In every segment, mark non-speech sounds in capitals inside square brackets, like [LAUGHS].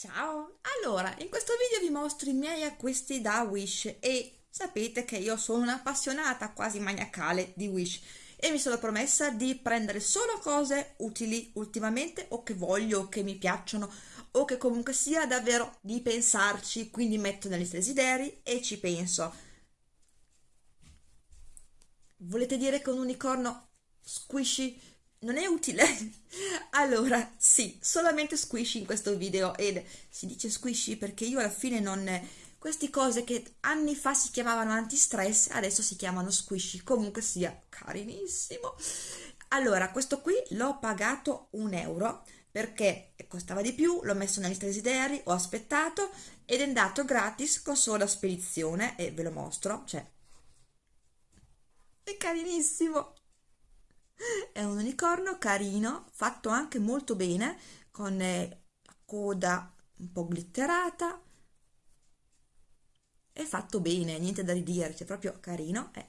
Ciao! Allora, in questo video vi mostro i miei acquisti da Wish e sapete che io sono un'appassionata quasi maniacale di Wish e mi sono promessa di prendere solo cose utili ultimamente o che voglio che mi piacciono o che comunque sia davvero di pensarci, quindi metto lista desideri e ci penso. Volete dire che un unicorno squishy non è utile? [LAUGHS] allora, sì, solamente squishy in questo video ed si dice squishy perché io alla fine non... Queste cose che anni fa si chiamavano anti-stress, adesso si chiamano squishy, comunque sia carinissimo. Allora, questo qui l'ho pagato un euro perché costava di più, l'ho messo nel desideri, ho aspettato ed è andato gratis con sola spedizione e ve lo mostro, cioè è carinissimo [LAUGHS] è un unicorno carino, fatto anche molto bene, con eh, la coda un po' glitterata, è fatto bene, niente da ridire, c'è proprio carino. Eh.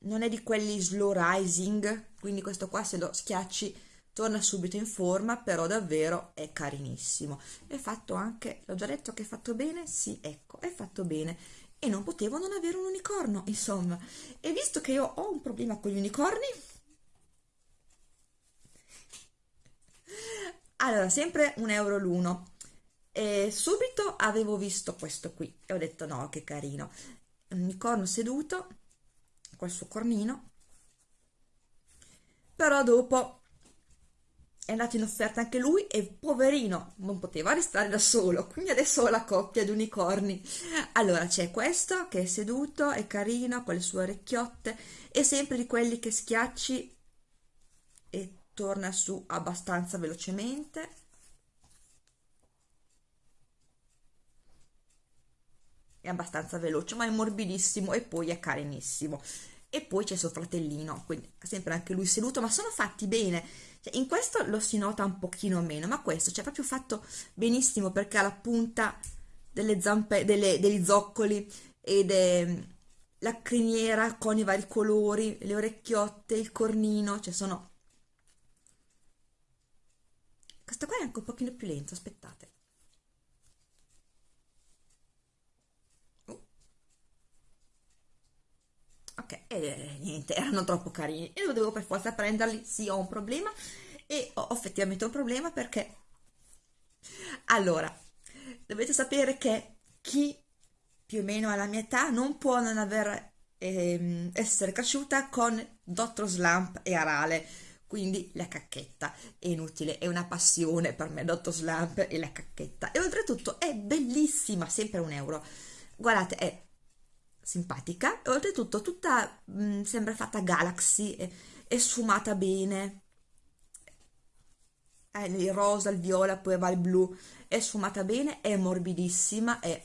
Non è di quelli slow rising, quindi questo qua se lo schiacci torna subito in forma, però davvero è carinissimo. È fatto anche, l'ho già detto che è fatto bene? Sì, ecco, è fatto bene e non potevo non avere un unicorno, insomma. E visto che io ho un problema con gli unicorni, allora, sempre un euro l'uno. E subito avevo visto questo qui e ho detto no, che carino. Un unicorno seduto col suo cornino. Però dopo è andato in offerta anche lui e poverino non poteva restare da solo. Quindi adesso ho la coppia di unicorni. Allora c'è questo che è seduto è carino con le sue orecchiotte e sempre di quelli che schiacci e torna su abbastanza velocemente. È abbastanza veloce ma è morbidissimo e poi è carinissimo e poi c'è suo fratellino quindi sempre anche lui seduto ma sono fatti bene cioè, in questo lo si nota un pochino meno, ma questo c'è proprio fatto benissimo perché ha la punta delle zampe, delle, degli zoccoli ed è la criniera con i vari colori, le orecchiotte, il cornino, cioè sono... Questo qua è anche un pochino più lento, aspettate. Ok, e niente, erano troppo carini. E lo devo per forza prenderli, sì ho un problema. E ho effettivamente un problema perché allora dovete sapere che chi più o meno alla mia età non può non aver ehm, essere cresciuta con Dottor Slump e Arale. Quindi la cacchetta. È inutile, è una passione per me Dottor Slump e la cacchetta. E oltretutto è bellissima, sempre un euro. Guardate è simpatica e oltretutto tutta mh, sembra fatta Galaxy è, è sfumata bene eh, il rosa, il viola, poi va il blu, è sfumata bene, è morbidissima, è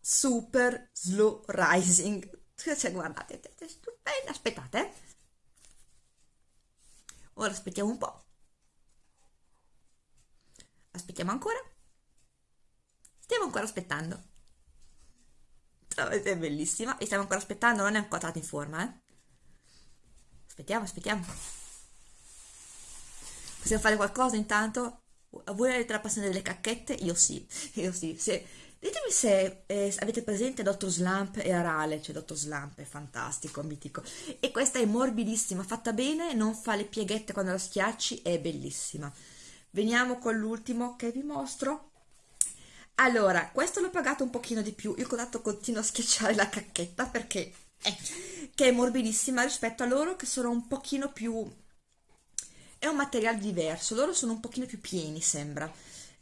super slow rising. Cioè, guardate, è stupenda, aspettate. Eh. Ora aspettiamo un po'. Aspettiamo ancora. Stiamo ancora aspettando. È bellissima. E stiamo ancora aspettando, non è ancora in forma, eh. Aspettiamo, aspettiamo. Possiamo fare qualcosa intanto? Voi avete la passione delle cacchette? Io sì, io sì. Se, ditemi se eh, avete presente Dottor Slump e Arale, cioè Dottor Slump è fantastico, mitico. E questa è morbidissima, fatta bene, non fa le pieghette quando la schiacci, è bellissima. Veniamo con l'ultimo che vi mostro. Allora, questo l'ho pagato un pochino di più, io ho continuo a schiacciare la cacchetta perché è, che è morbidissima rispetto a loro che sono un pochino più è un materiale diverso, loro sono un pochino più pieni sembra.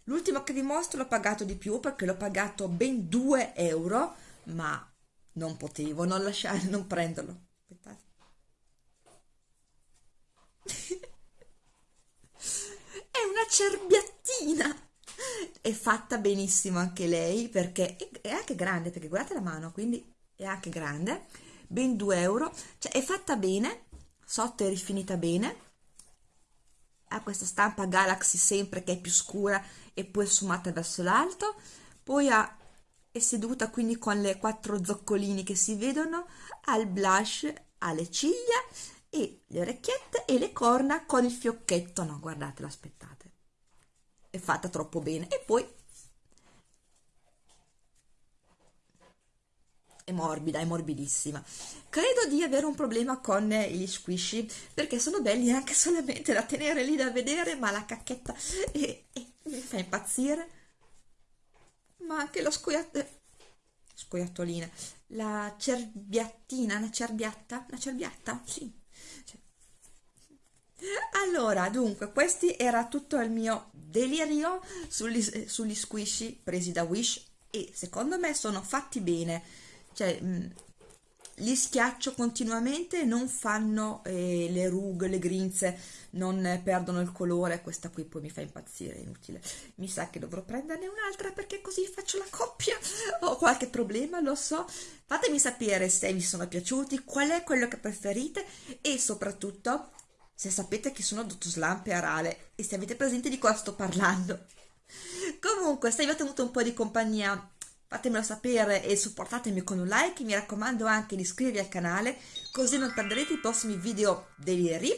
L'ultimo che vi mostro l'ho pagato di più perché l'ho pagato ben 2 euro, ma non potevo non lasciare, non prenderlo. Aspettate. [LAUGHS] è una cerbiattina! È fatta benissimo anche lei perché è anche grande, perché guardate la mano, quindi è anche grande, ben 2 euro, cioè è fatta bene, sotto è rifinita bene, ha questa stampa Galaxy sempre che è più scura e poi sfumata verso l'alto, poi ha, è seduta quindi con le quattro zoccolini che si vedono, ha il blush, ha le ciglia e le orecchiette e le corna con il fiocchetto. No guardatelo aspettate è fatta troppo bene e poi è morbida, è morbidissima. Credo di avere un problema con gli squishy perché sono belli anche solamente da tenere lì da vedere, ma la cacchetta è, è, mi fa impazzire. Ma anche lo scoiattolino, scoiattolina, la cerbiattina, una cerbiatta, una cerbiatta, sì. Cioè. Allora, dunque, questo era tutto il mio delirio sugli, sugli squishy presi da Wish e secondo me sono fatti bene cioè mh, li schiaccio continuamente non fanno eh, le rughe, le grinze, non perdono il colore, questa qui poi mi fa impazzire, è inutile. Mi sa che dovrò prenderne un'altra perché così faccio la coppia. Ho qualche problema, lo so. Fatemi sapere se vi sono piaciuti, qual è quello che preferite e soprattutto se sapete chi sono Dotto Slump e Arale e se avete presente di cosa sto parlando. [LAUGHS] Comunque, se vi ho tenuto un po' di compagnia fatemelo sapere e supportatemi con un like, mi raccomando anche di iscrivervi al canale così non perderete i prossimi video deliri.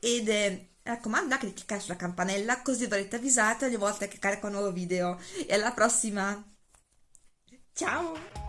Ed eh, raccomando anche di cliccare sulla campanella così verrete avvisati ogni volta che carico un nuovo video. E alla prossima. Ciao